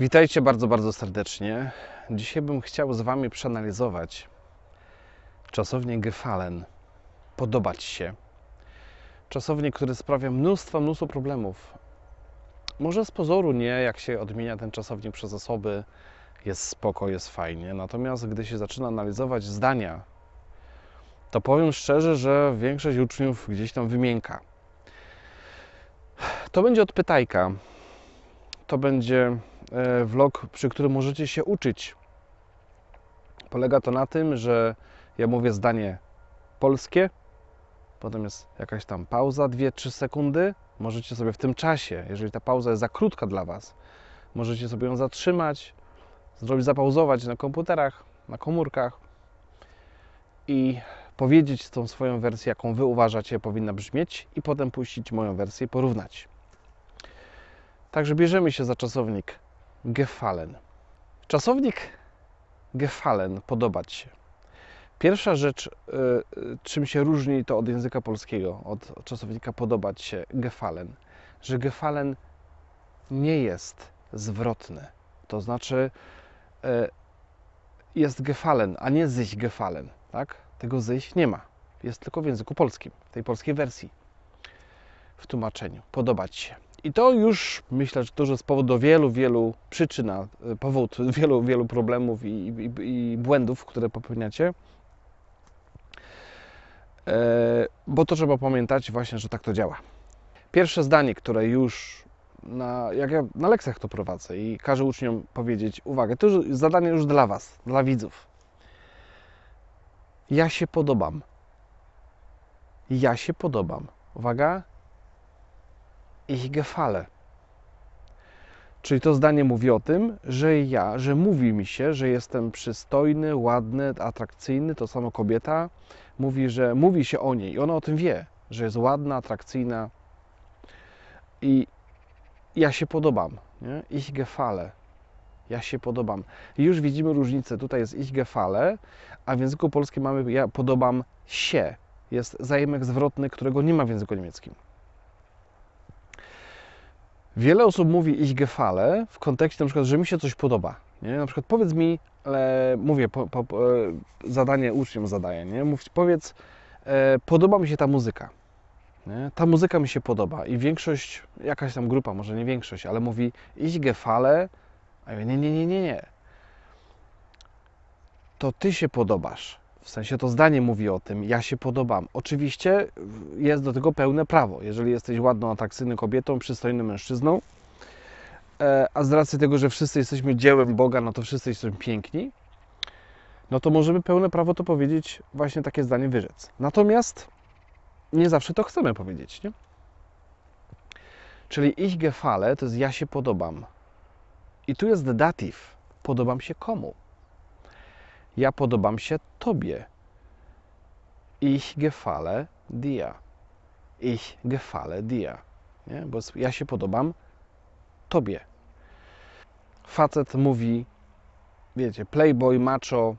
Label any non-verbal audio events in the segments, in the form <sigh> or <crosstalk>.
Witajcie bardzo, bardzo serdecznie. Dzisiaj bym chciał z Wami przeanalizować czasownik gefallen. Podobać się. Czasownik, który sprawia mnóstwo, mnóstwo problemów. Może z pozoru nie, jak się odmienia ten czasownik przez osoby, jest spoko, jest fajnie. Natomiast gdy się zaczyna analizować zdania, to powiem szczerze, że większość uczniów gdzieś tam wymienka. To będzie odpytajka. To będzie vlog, przy którym możecie się uczyć. Polega to na tym, że ja mówię zdanie polskie, potem jest jakaś tam pauza, 2-3 sekundy. Możecie sobie w tym czasie, jeżeli ta pauza jest za krótka dla Was, możecie sobie ją zatrzymać, zrobić, zapauzować na komputerach, na komórkach i powiedzieć tą swoją wersję, jaką Wy uważacie powinna brzmieć i potem puścić moją wersję i porównać. Także bierzemy się za czasownik gefallen. Czasownik gefallen, podobać się. Pierwsza rzecz, y, czym się różni to od języka polskiego, od czasownika podobać się, gefallen, że gefallen nie jest zwrotny. To znaczy y, jest gefallen, a nie sich gefallen. Tak? Tego sich nie ma. Jest tylko w języku polskim, w tej polskiej wersji, w tłumaczeniu. Podobać się. I to już myślę, że jest powód do wielu, wielu przyczyn, y, powód <laughs> wielu, wielu problemów i, i, i błędów, które popełniacie. E, bo to trzeba pamiętać właśnie, że tak to działa. Pierwsze zdanie, które już na, jak ja na lekcjach to prowadzę i każę uczniom powiedzieć, uwagę, to już zadanie już dla Was, dla widzów. Ja się podobam. Ja się podobam. Uwaga, ich gefale. Czyli to zdanie mówi o tym, że ja, że mówi mi się, że jestem przystojny, ładny, atrakcyjny. To samo kobieta mówi, że mówi się o niej i ona o tym wie, że jest ładna, atrakcyjna i ja się podobam. Nie? Ich gefale. Ja się podobam. I już widzimy różnicę. Tutaj jest ich gefale, a w języku polskim mamy ja podobam się. Jest zajemek zwrotny, którego nie ma w języku niemieckim. Wiele osób mówi ich gefale w kontekście na przykład, że mi się coś podoba. Nie? Na przykład powiedz mi, ale mówię, po, po, po, zadanie uczniom zadaję, nie? Mów, powiedz, e, podoba mi się ta muzyka. Nie? Ta muzyka mi się podoba i większość, jakaś tam grupa, może nie większość, ale mówi ich gefale, a ja mówię, nie, nie, nie, nie, nie. To ty się podobasz. W sensie to zdanie mówi o tym, ja się podobam. Oczywiście jest do tego pełne prawo. Jeżeli jesteś ładną, atrakcyjną kobietą, przystojnym mężczyzną, e, a z racji tego, że wszyscy jesteśmy dziełem Boga, no to wszyscy jesteśmy piękni, no to możemy pełne prawo to powiedzieć, właśnie takie zdanie wyrzec. Natomiast nie zawsze to chcemy powiedzieć, nie? Czyli ich gefale to jest ja się podobam. I tu jest datyw. Podobam się komu? Ja podobam się Tobie. Ich gefale dir. Ich gefale dir. Nie? Bo ja się podobam Tobie. Facet mówi, wiecie, playboy, macho,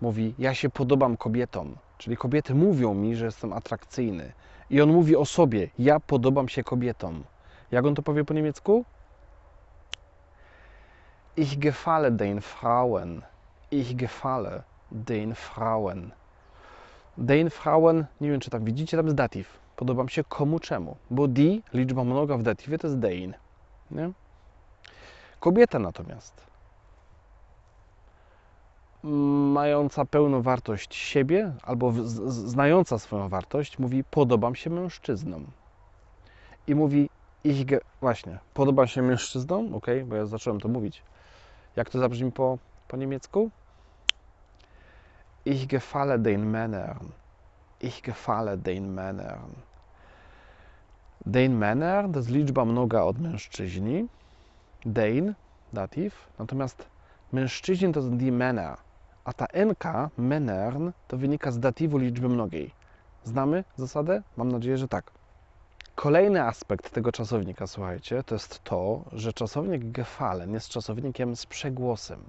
mówi, ja się podobam kobietom. Czyli kobiety mówią mi, że jestem atrakcyjny. I on mówi o sobie, ja podobam się kobietom. Jak on to powie po niemiecku? Ich gefale den Frauen. Ich gefale den Frauen. Den Frauen, nie wiem czy tam widzicie, tam jest datyw. Podobam się komu czemu. Bo die, liczba mnoga w datywie to jest dein. Nie? Kobieta natomiast, mająca pełną wartość siebie, albo znająca swoją wartość, mówi podobam się mężczyznom. I mówi ich, właśnie, podobam się mężczyznom, ok, bo ja zacząłem to mówić. Jak to zabrzmi po, po niemiecku? Ich gefalle den Männern. Ich gefalle den Männern. Den Männern to jest liczba mnoga od mężczyźni. Den, datyw. Natomiast mężczyźni to jest die Männer. A ta NK, Männern, to wynika z datywu liczby mnogiej. Znamy zasadę? Mam nadzieję, że tak. Kolejny aspekt tego czasownika, słuchajcie, to jest to, że czasownik gefallen jest czasownikiem z przegłosem.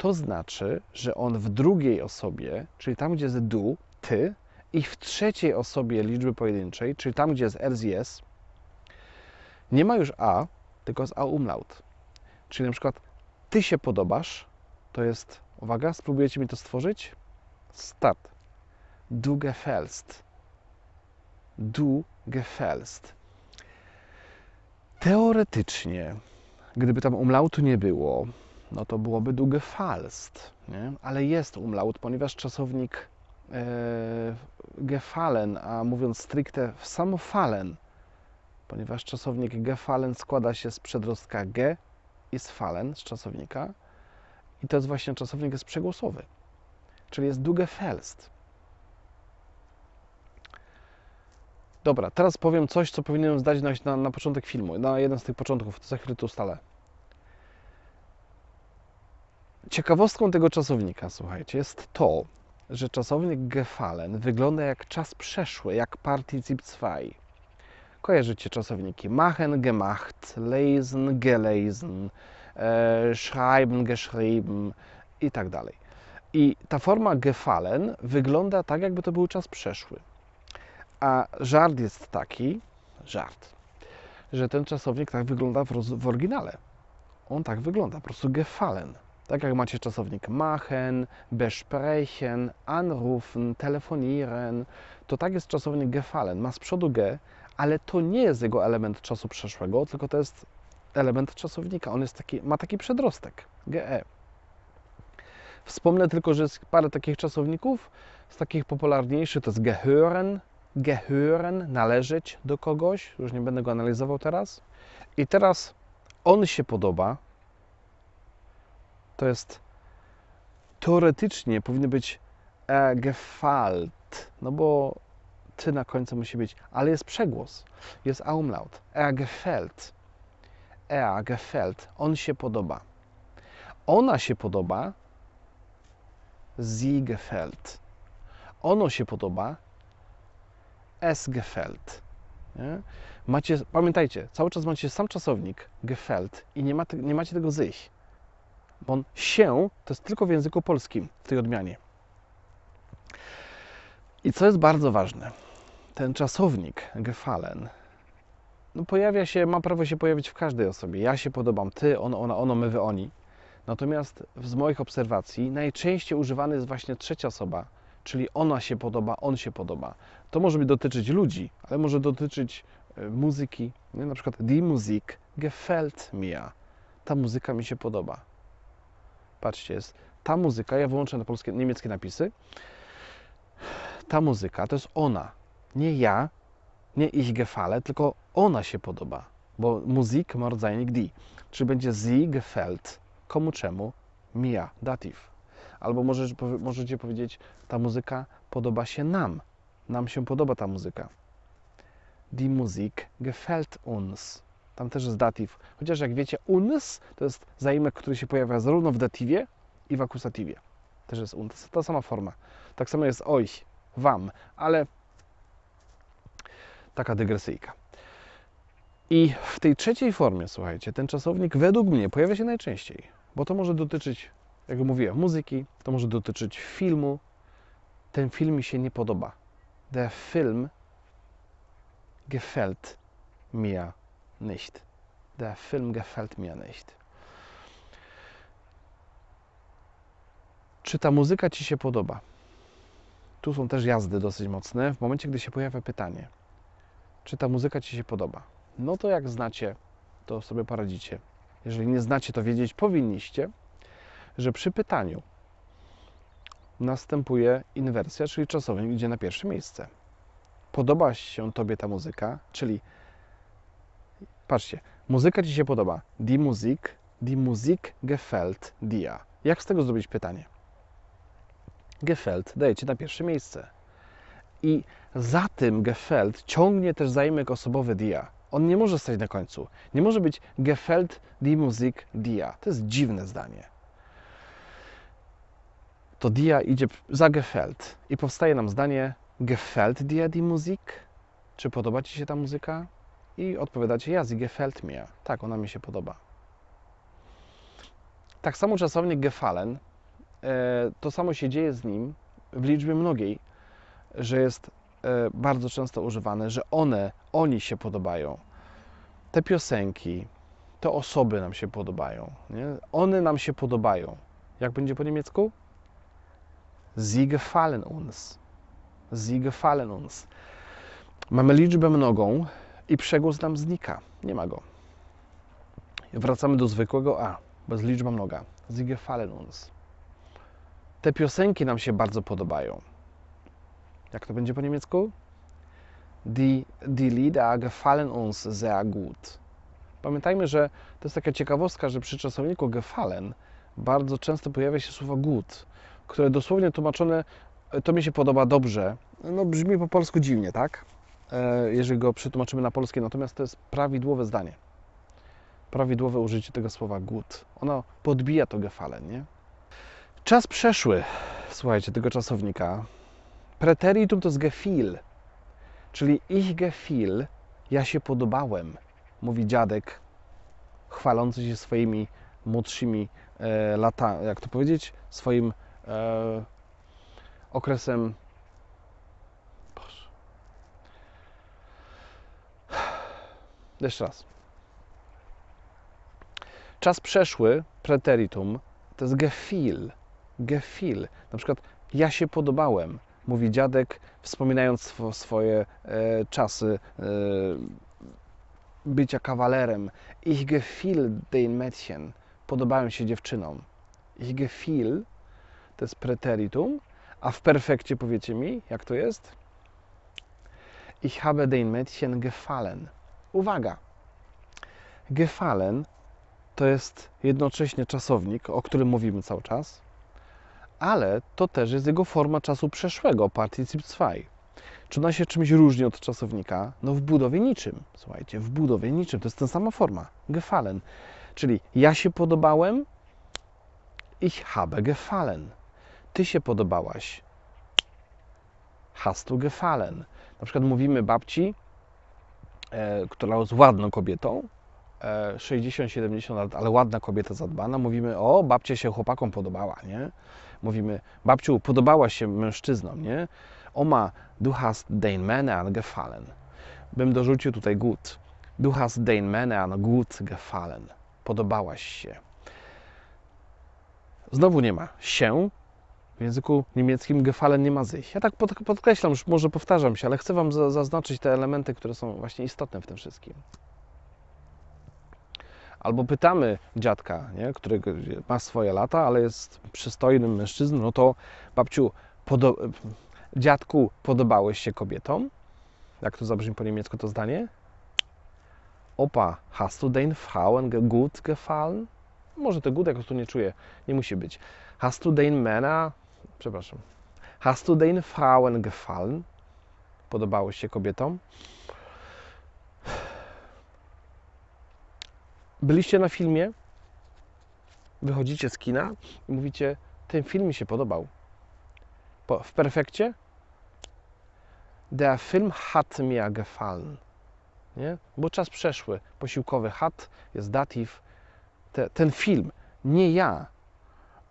To znaczy, że on w drugiej osobie, czyli tam, gdzie jest du, ty, i w trzeciej osobie liczby pojedynczej, czyli tam, gdzie jest s, nie ma już a, tylko jest a umlaut. Czyli na przykład ty się podobasz, to jest, uwaga, spróbujecie mi to stworzyć? Start. Du gefällst. Du gefällst. Teoretycznie, gdyby tam umlautu nie było, no to byłoby du gefallst, nie? ale jest umlaut, ponieważ czasownik e, gefallen, a mówiąc stricte samofallen, ponieważ czasownik gefallen składa się z przedrostka ge i z fallen, z czasownika, i to jest właśnie czasownik jest przegłosowy, czyli jest du gefällst. Dobra, teraz powiem coś, co powinienem zdać na, na, na początek filmu, na jeden z tych początków, to za chwilę tu ustalę. Ciekawostką tego czasownika, słuchajcie, jest to, że czasownik gefallen wygląda jak czas przeszły, jak Partizip 2. Kojarzycie czasowniki machen, gemacht, lesen, gelesen, e, schreiben, geschrieben i tak dalej. I ta forma gefallen wygląda tak, jakby to był czas przeszły. A żart jest taki, żart, że ten czasownik tak wygląda w, w oryginale. On tak wygląda, po prostu gefallen. Tak jak macie czasownik machen, besprechen, anrufen, telefonieren, to tak jest czasownik gefallen. Ma z przodu ge, ale to nie jest jego element czasu przeszłego, tylko to jest element czasownika. On jest taki, ma taki przedrostek, ge. Wspomnę tylko, że jest parę takich czasowników, z takich popularniejszych to jest gehören, gehören, należeć do kogoś, już nie będę go analizował teraz. I teraz on się podoba, to jest teoretycznie powinny być e, gefalt, no bo ty na końcu musi być, ale jest przegłos, jest umlaut. Er gefällt. Er gefällt. On się podoba. Ona się podoba. Sie gefällt. Ono się podoba. Es gefällt. Nie? Macie, pamiętajcie, cały czas macie sam czasownik gefällt i nie, ma, nie macie tego sich. Bo on się to jest tylko w języku polskim w tej odmianie. I co jest bardzo ważne, ten czasownik gefallen no pojawia się, ma prawo się pojawić w każdej osobie. Ja się podobam, ty, on, ona, ono, my, wy, oni. Natomiast z moich obserwacji najczęściej używany jest właśnie trzecia osoba, czyli ona się podoba, on się podoba. To może dotyczyć ludzi, ale może dotyczyć e, muzyki. Nie? Na przykład die Musik gefällt mir. Ta muzyka mi się podoba. Patrzcie, jest ta muzyka, ja wyłączę na polskie, niemieckie napisy. Ta muzyka to jest ona, nie ja, nie ich gefalle, tylko ona się podoba, bo Musik ma rodzajnik die, czyli będzie sie gefällt, komu czemu, mir, dativ. Albo możesz, możecie powiedzieć, ta muzyka podoba się nam, nam się podoba ta muzyka. Die Musik gefällt uns. Tam też jest datyw. Chociaż jak wiecie, uns to jest zaimek, który się pojawia zarówno w datywie i w akusatywie. Też jest uns. Ta sama forma. Tak samo jest euch, wam, ale taka dygresyjka. I w tej trzeciej formie, słuchajcie, ten czasownik według mnie pojawia się najczęściej, bo to może dotyczyć, jak mówiłem, muzyki, to może dotyczyć filmu. Ten film mi się nie podoba. Der Film gefällt mir nicht. Der Film gefällt mir nicht. Czy ta muzyka Ci się podoba? Tu są też jazdy dosyć mocne. W momencie, gdy się pojawia pytanie, czy ta muzyka Ci się podoba? No to jak znacie, to sobie poradzicie. Jeżeli nie znacie, to wiedzieć powinniście, że przy pytaniu następuje inwersja, czyli czasownik idzie na pierwsze miejsce. Podoba się Tobie ta muzyka, czyli patrzcie, muzyka Ci się podoba. Die Musik, die Musik gefällt dir. Jak z tego zrobić pytanie? Gefällt dajecie na pierwsze miejsce. I za tym gefällt ciągnie też zaimek osobowy dia. On nie może stać na końcu. Nie może być gefällt die Musik dia. To jest dziwne zdanie. To dia idzie za gefällt i powstaje nam zdanie gefällt dir die Musik? Czy podoba Ci się ta muzyka? I odpowiadacie, ja, sie gefällt mir. Tak, ona mi się podoba. Tak samo czasownik gefallen, e, to samo się dzieje z nim w liczbie mnogiej, że jest e, bardzo często używane, że one, oni się podobają. Te piosenki, te osoby nam się podobają. Nie? One nam się podobają. Jak będzie po niemiecku? Sie gefallen uns. Sie gefallen uns. Mamy liczbę mnogą i przegłos nam znika. Nie ma go. Wracamy do zwykłego A, bez liczba mnoga. Sie gefallen uns. Te piosenki nam się bardzo podobają. Jak to będzie po niemiecku? Die, die Lieder gefallen uns sehr gut. Pamiętajmy, że to jest taka ciekawostka, że przy czasowniku gefallen bardzo często pojawia się słowo gut, które dosłownie tłumaczone to mi się podoba dobrze. No brzmi po polsku dziwnie, tak? E, jeżeli go przetłumaczymy na polskie, natomiast to jest prawidłowe zdanie. Prawidłowe użycie tego słowa gut. Ono podbija to gefallen, nie? Czas przeszły, słuchajcie, tego czasownika. Preteritum to jest gefiel, czyli ich gefiel, ja się podobałem, mówi dziadek, chwalący się swoimi młodszymi e, lata, jak to powiedzieć, swoim e, okresem. Jeszcze raz. Czas przeszły, preteritum, to jest gefiel. Gefiel. Na przykład ja się podobałem, mówi dziadek, wspominając swo, swoje e, czasy e, bycia kawalerem. Ich gefiel den Mädchen. Podobałem się dziewczynom. Ich gefiel to jest preteritum, a w perfekcie powiecie mi, jak to jest? Ich habe den Mädchen gefallen. Uwaga! Gefallen to jest jednocześnie czasownik, o którym mówimy cały czas, ale to też jest jego forma czasu przeszłego, particip 2. Czy ona się czymś różni od czasownika? No w budowie niczym. Słuchajcie, w budowie niczym. To jest ta sama forma. Gefallen. Czyli ja się podobałem, ich habe gefallen. Ty się podobałaś. Hast du gefallen. Na przykład mówimy babci, która jest ładną kobietą, e, 60-70 lat, ale ładna kobieta zadbana, mówimy, o, babcia się chłopakom podobała, nie? Mówimy, babciu, podobała się mężczyznom, nie? Oma, du hast den Männern gefallen. Bym dorzucił tutaj gut. Du hast den Männern gut gefallen. Podobałaś się. Znowu nie ma się. W języku niemieckim gefallen nie ma sich. Ja tak pod, podkreślam, już może powtarzam się, ale chcę Wam za, zaznaczyć te elementy, które są właśnie istotne w tym wszystkim. Albo pytamy dziadka, nie, który ma swoje lata, ale jest przystojnym mężczyzną, no to babciu, podo dziadku, podobałeś się kobietom? Jak to zabrzmi po niemiecku to zdanie? Opa, hast du den Frauen gut gefallen? Może to gut jakoś tu nie czuję, nie musi być. Hast du den Männer, przepraszam, hast du den Frauen gefallen? Podobałeś się kobietom? Byliście na filmie, wychodzicie z kina i mówicie, ten film mi się podobał. Po, w perfekcie? Der Film hat mir gefallen. Nie? Bo czas przeszły, posiłkowy hat jest datyw. Te, ten film, nie ja.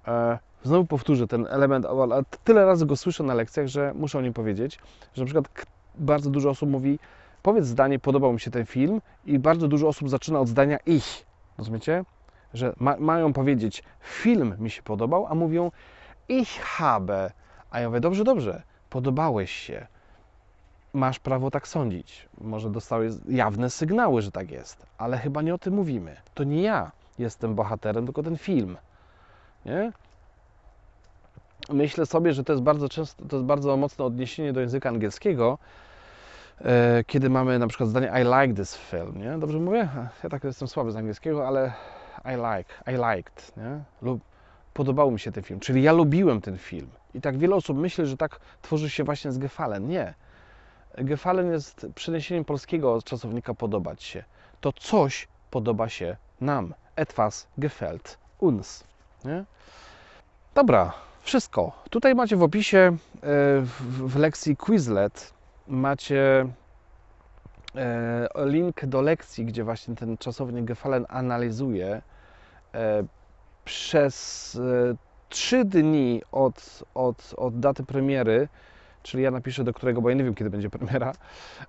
E, znowu powtórzę ten element, ale tyle razy go słyszę na lekcjach, że muszę o nim powiedzieć, że na przykład bardzo dużo osób mówi, powiedz zdanie, podobał mi się ten film i bardzo dużo osób zaczyna od zdania ich. Rozumiecie? Że ma, mają powiedzieć, film mi się podobał, a mówią ich habe. A ja mówię, dobrze, dobrze, podobałeś się. Masz prawo tak sądzić. Może dostałeś jawne sygnały, że tak jest, ale chyba nie o tym mówimy. To nie ja jestem bohaterem, tylko ten film. Nie? Myślę sobie, że to jest bardzo często, to jest bardzo mocne odniesienie do języka angielskiego, e, kiedy mamy na przykład zdanie I like this film, nie? Dobrze mówię? Ja tak jestem słaby z angielskiego, ale I like, I liked, nie? Lub podobał mi się ten film, czyli ja lubiłem ten film. I tak wiele osób myśli, że tak tworzy się właśnie z Gefallen. Nie. Gefallen jest przeniesieniem polskiego czasownika podobać się. To coś podoba się nam. Etwas gefällt uns. Nie? Dobra, wszystko. Tutaj macie w opisie e, w lekcji Quizlet macie e, link do lekcji, gdzie właśnie ten czasownik Gefallen analizuje e, przez trzy dni od, od, od daty premiery czyli ja napiszę do którego, bo ja nie wiem kiedy będzie premiera.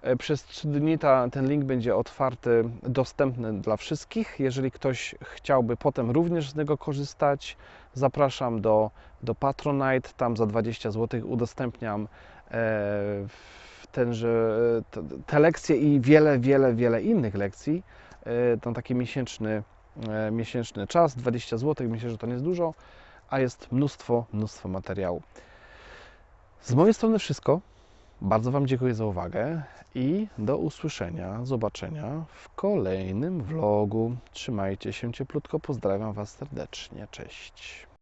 E, Przez 3 dni ta, ten link będzie otwarty, dostępny dla wszystkich. Jeżeli ktoś chciałby potem również z niego korzystać, zapraszam do, do Patronite. Tam za 20 zł udostępniam e, tenże, te, lekcje i wiele, wiele, wiele innych lekcji. E, Tam taki miesięczny, miesięczny czas, 20 zł. Myślę, że to nie jest dużo, a jest mnóstwo, mnóstwo materiału. Z mojej strony wszystko. Bardzo Wam dziękuję za uwagę i do usłyszenia, zobaczenia w kolejnym vlogu. Trzymajcie się cieplutko, pozdrawiam Was serdecznie. Cześć.